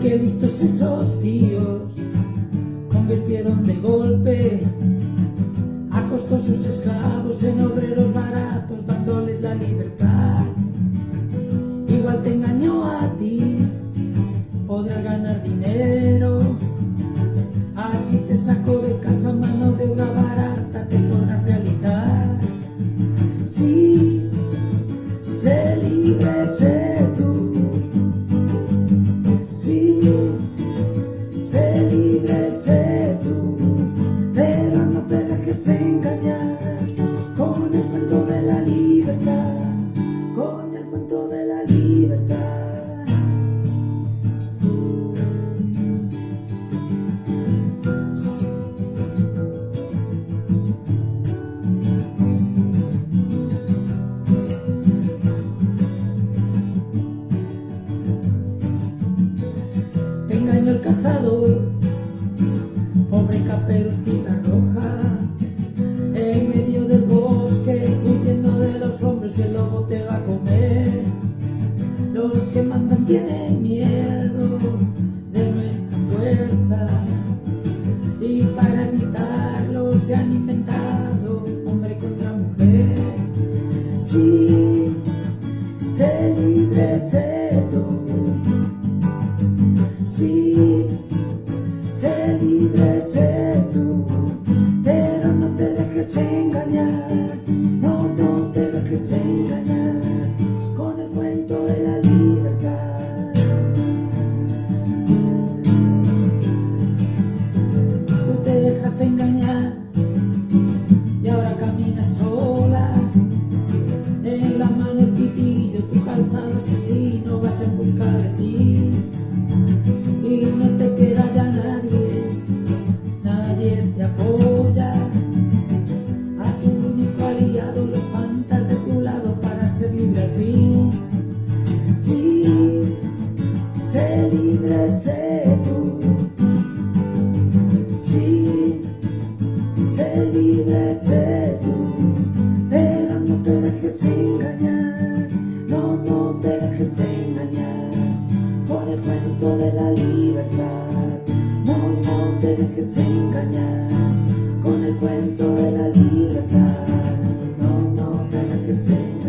Qué listos esos tíos convirtieron de golpe a costosos esclavos en obreros baratos dándoles la libertad. Igual te engañó a ti, poder ganar dinero, así te sacó de casa mano de obra barata, te podrás realizar. Sí, engañar con el cuento de la libertad, con el cuento de la libertad. Te el cazador, pobre caperucita Mandan tienen miedo de nuestra fuerza, y para evitarlo se han inventado hombre contra mujer. Sí, sé libre, sé. En busca de ti y no te queda ya nadie, nadie te apoya. A tu único aliado lo espantas de tu lado para ser libre al fin. Sí, sé libre, sé tú. Sí, sé libre, sé tú. Pero no te dejes engañar, te dejes engañar con el cuento de la libertad. No, no te dejes engañar con el cuento de la libertad. No, no te dejes engañar.